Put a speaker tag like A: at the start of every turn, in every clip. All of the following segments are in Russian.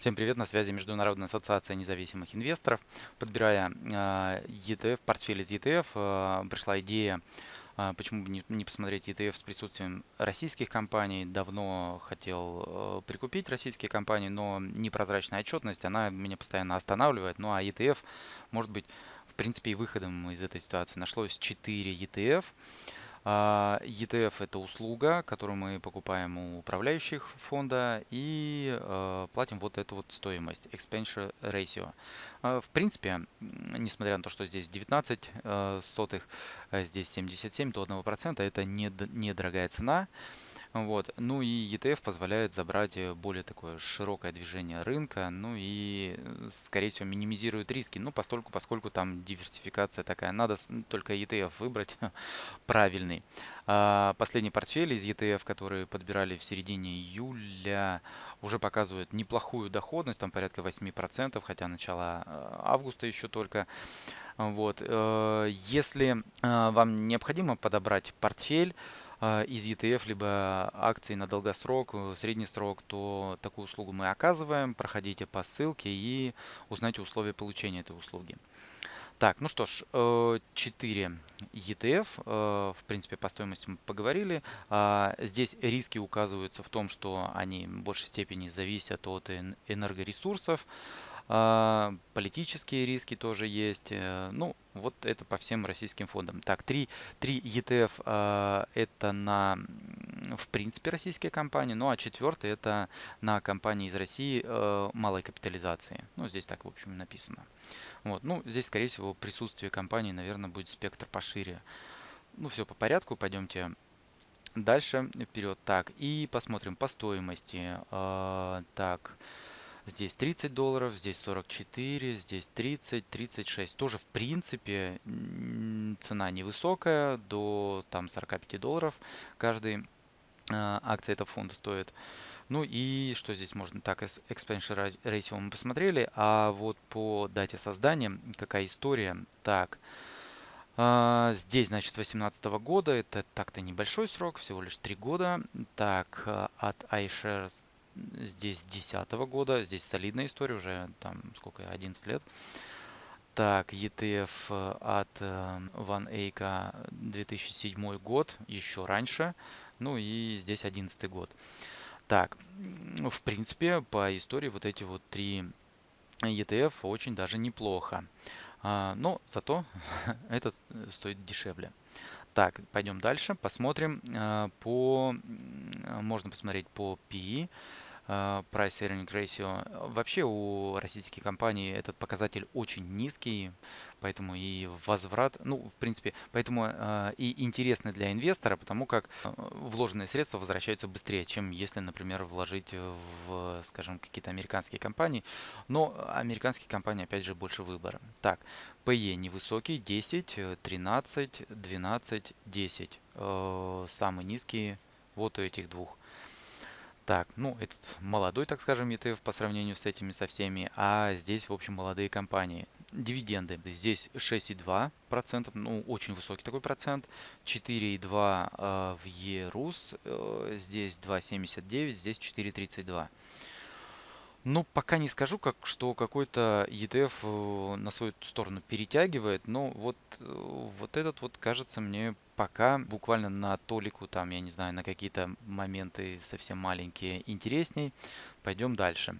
A: Всем привет, на связи Международная ассоциация независимых инвесторов. Подбирая э, ETF, портфель из ETF, э, пришла идея, э, почему бы не, посмотреть ETF с присутствием российских компаний. Давно хотел прикупить российские компании, но непрозрачная отчетность, она меня постоянно останавливает. Ну а ETF может быть, в принципе, и выходом из этой ситуации. Нашлось 4 ETF. А, ETF это услуга, которую мы покупаем у управляющих фонда и э, платим вот эту вот стоимость, expense ratio. А, в принципе, несмотря на то, что здесь 19 э, сотых, а здесь 77 до 1%, это недорогая цена. Вот. Ну и ETF позволяет забрать э, более такое широкое движение рынка, ну и, э, скорее всего, минимизирует риски. Ну, постольку, поскольку там диверсификация такая, надо только ETF выбрать правильный. А последний портфель из ETF, который подбирали в середине июля, уже показывает неплохую доходность, там порядка 8%, хотя начало э, августа еще только. Вот. Если вам необходимо подобрать портфель, из ETF, либо акции на долгосрок, э, средний срок, то такую услугу мы оказываем. Проходите по ссылке и узнайте условия получения этой услуги. Так, ну что ж, 4 э, ETF, э, в принципе, по стоимости мы поговорили. А, здесь риски указываются в том, что они в большей степени зависят от энергоресурсов, а, политические риски тоже есть. Э, ну, вот это по всем российским фондам. Так, три, три ETF а, это на, в принципе, российские компании. Ну, а четвертый это на компании из России э, малой капитализации. Ну, здесь так, в общем, написано. Вот, ну, здесь, скорее всего, присутствие компании, наверное, будет спектр пошире. Ну, все по порядку, пойдемте дальше, вперед. Так, и посмотрим по стоимости. Э, так, Здесь 30 долларов, здесь 44, здесь 30, 36. Тоже в принципе цена невысокая, до там 45 долларов каждый э, акция этого фонда стоит. Ну и что здесь можно? Так, Expansion Ratio мы посмотрели, а вот по дате создания какая история? Так, э, здесь, значит, с 2018 года, это так-то небольшой срок, всего лишь 3 года. Так, э, от iShares здесь 2010 года, здесь солидная история, уже там сколько, 11 лет. Так, ETF э, от Ван Эйка 2007 год, еще раньше, ну и здесь 11 год. Так, в принципе, по истории вот эти вот три ETF очень даже неплохо. А, но зато этот стоит дешевле. Так, пойдем дальше, посмотрим э, по, можно посмотреть по PE. Э, price Earning Ratio. Вообще у российских компаний этот показатель очень низкий, поэтому и возврат, ну, в принципе, поэтому э, и интересный для инвестора, потому как э, вложенные средства возвращаются быстрее, чем если, например, вложить в, скажем, какие-то американские компании. Но американские компании, опять же, больше выбора. Так, PE невысокий, 10, 13, 12, 10. Э, самый низкий вот у этих двух. Так, ну, этот молодой, так скажем, ETF по сравнению с этими со всеми, а здесь, в общем, молодые компании. Дивиденды. Здесь 6,2%, ну, очень высокий такой процент. 4,2% э, в ЕРУС, э, здесь 2,79%, здесь 4,32%. Ну, пока не скажу, как, что какой-то ETF э, на свою сторону перетягивает, но вот, э, вот этот вот кажется мне пока буквально на толику, там, я не знаю, на какие-то моменты совсем маленькие интересней. Пойдем дальше.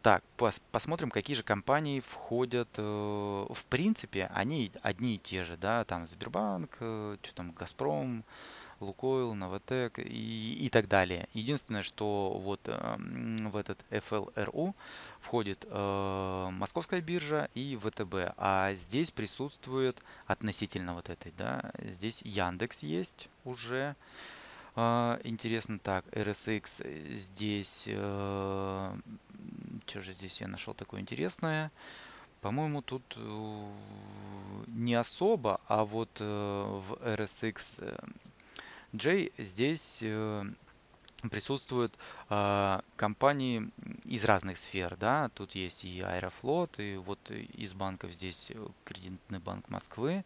A: Так, пос посмотрим, какие же компании входят. Э, в принципе, они одни и те же, да, там Сбербанк, что там, Газпром, Лукойл, Новотек и, и так далее. Единственное, что вот э, в этот FLRU входит э, Московская биржа и ВТБ, а здесь присутствует относительно вот этой, да, здесь Яндекс есть уже. Uh, интересно, так, RSX здесь, uh, что же здесь я нашел такое интересное? По-моему, тут uh, не особо, а вот в RSX J здесь э, присутствуют э, компании из разных сфер, да, тут есть и Аэрофлот, и вот из банков здесь Кредитный банк Москвы,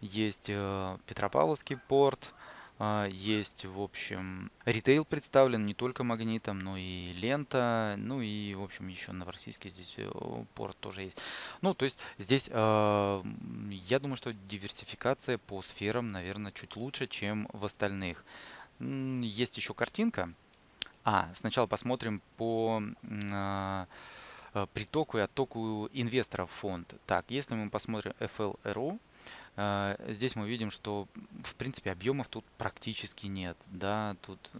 A: есть э, Петропавловский порт, А, Есть, в общем, ритейл представлен не только магнитом, но и лента, ну и, в общем, еще новороссийский здесь э, порт тоже есть. Ну, то есть здесь, а, я думаю, что диверсификация по сферам, наверное, чуть лучше, чем в остальных. Есть еще картинка. А, сначала посмотрим по а, а, притоку и оттоку инвесторов в фонд. Так, если мы посмотрим FLRO, а, Здесь мы видим, что в принципе объемов тут практически нет. Да, тут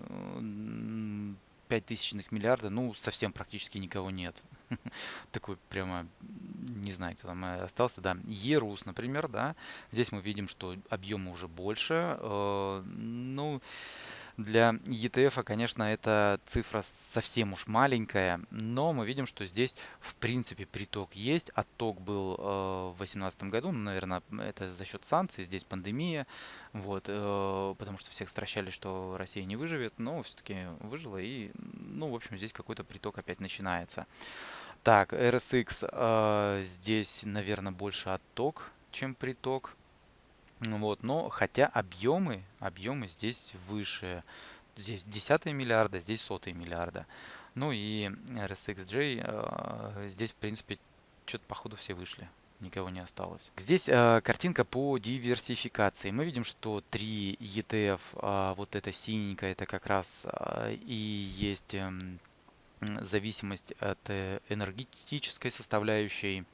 A: 5 тысячных миллиарда, ну совсем практически никого нет. Такой прямо, не знаю, кто там э, остался, да. Ерус, например, да. Здесь мы видим, что объемы уже больше. э, Ну, для ETF, конечно, эта цифра совсем уж маленькая, но мы видим, что здесь в принципе приток есть. Отток был э, в 2018 году, ну, наверное, это за счет санкций, здесь пандемия, вот, э, потому что всех стращали, что Россия не выживет, но все-таки выжила и, ну, в общем, здесь какой-то приток опять начинается. Так, RSX э, здесь, наверное, больше отток, чем приток. Ну Вот, но хотя объемы, объемы здесь выше. Здесь десятые миллиарда, здесь сотые миллиарда. Ну и RSXJ, э, здесь, в принципе, что-то походу все вышли. Никого не осталось. Здесь э, картинка по диверсификации. Мы видим, что три ETF, а, вот это синенькое, это как раз а, и есть м, зависимость от э, энергетической составляющей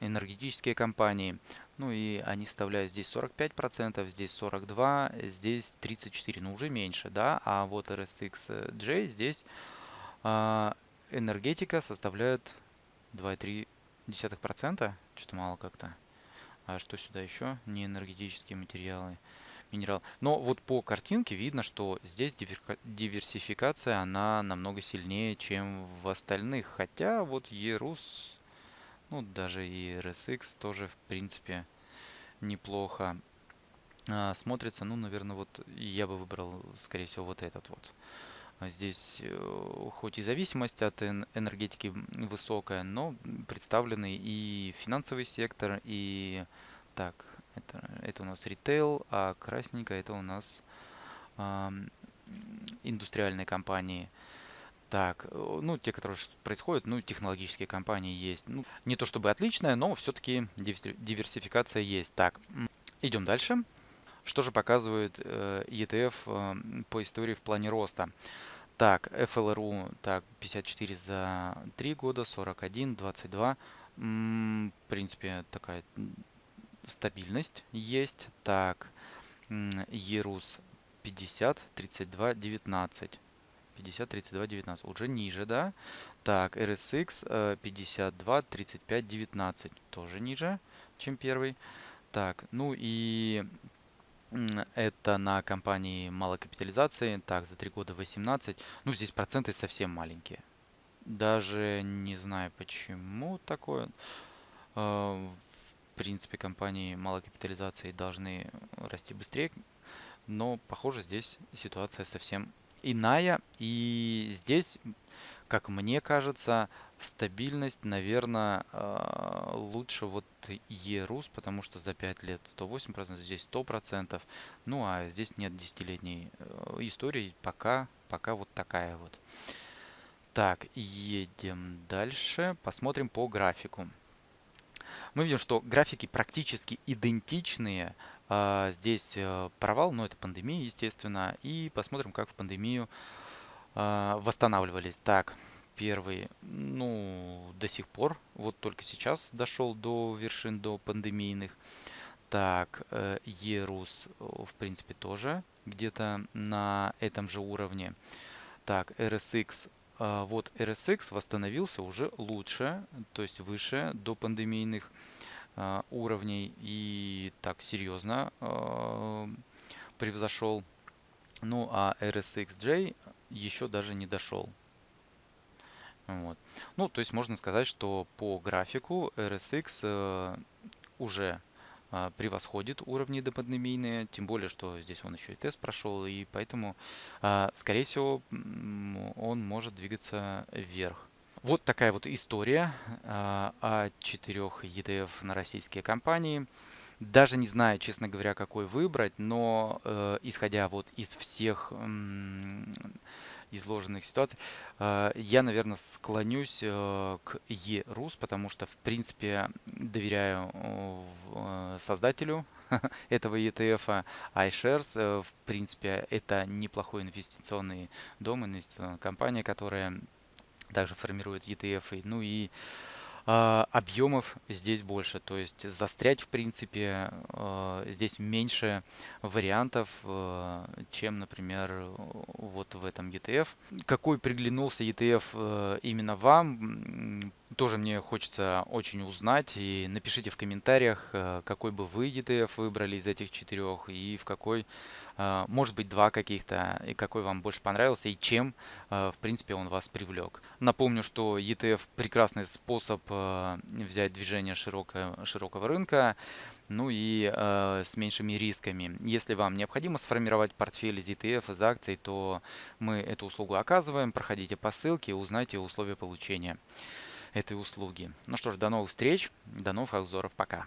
A: энергетические компании. Ну и они составляют здесь 45%, здесь 42%, здесь 34%, ну уже меньше, да. А вот RSXJ здесь а, энергетика составляет 2,3%, что-то мало как-то. А что сюда еще? Не энергетические материалы, минерал. Но вот по картинке видно, что здесь диверсификация, она намного сильнее, чем в остальных. Хотя вот ERUS ну, даже и RSX тоже, в принципе, неплохо а, смотрится. Ну, наверное, вот я бы выбрал, скорее всего, вот этот вот. А Здесь э, хоть и зависимость от энергетики высокая, но представлены и финансовый сектор, и так, это, это у нас ритейл, а красненькое это у нас а, индустриальные компании. Так, э, ну, те, которые происходят, ну, технологические компании есть. Ну, не то чтобы отличная, но все-таки диверсификация есть. Так, идем дальше. Что же показывает э, ETF э, по истории в плане роста? Так, FLRU, так, 54 за 3 года, 41, 22. М, В принципе, такая стабильность есть. Так, ERUS 50, 32, 19. 50, 32, 19. Уже ниже, да? Так, RSX 52, 35, 19. Тоже ниже, чем первый. Так, ну и это на компании малой капитализации. Так, за 3 года 18. Ну, здесь проценты совсем маленькие. Даже не знаю, почему такое. Э, в принципе, компании малой капитализации должны расти быстрее. Но, похоже, здесь ситуация совсем иная. И здесь, как мне кажется, стабильность, наверное, а, лучше вот ERUS, потому что за 5 лет 108%, здесь 100%. Ну а здесь нет десятилетней э, истории, пока, пока вот такая вот. Так, едем дальше, посмотрим по графику. Мы видим, что графики практически идентичные. А, здесь э, провал, но это пандемия, естественно. И посмотрим, как в пандемию а, восстанавливались. Так, первый, ну, до сих пор, вот только сейчас дошел до вершин, до пандемийных. Так, э, Ерус, в принципе, тоже где-то на этом же уровне. Так, RSX а, вот RSX восстановился уже лучше, то есть выше до пандемийных уровней и так серьезно а, превзошел. Ну а RSXJ еще даже не дошел. Вот. Ну, то есть можно сказать, что по графику RSX э, уже превосходит уровни допандемийные, тем более, что здесь он еще и тест прошел, и поэтому, скорее всего, он может двигаться вверх. Вот такая вот история а, о четырех ETF на российские компании. Даже не знаю, честно говоря, какой выбрать, но э, исходя вот из всех м, изложенных ситуаций, э, я, наверное, склонюсь э, к E-Rus, потому что, в принципе, доверяю э, э, создателю этого ETF, iShares. Э, В принципе, это неплохой инвестиционный дом, инвестиционная компания, которая также формирует ETF. Ну и а, объемов здесь больше, то есть застрять, в принципе, э, здесь меньше вариантов, э, чем, например, э, вот в этом ETF. Какой приглянулся ETF э, именно вам, тоже мне хочется очень узнать, и напишите в комментариях, э, какой бы вы ETF выбрали из этих четырех, и в какой, э, может быть, два каких-то, и какой вам больше понравился, и чем, э, в принципе, он вас привлек. Напомню, что ETF прекрасный способ взять движение широкого, широкого рынка, ну и с меньшими рисками. Если вам необходимо сформировать портфель из ETF, из акций, то мы эту услугу оказываем. Проходите по ссылке и узнайте условия получения этой услуги. Ну что ж, до новых встреч, до новых обзоров, пока.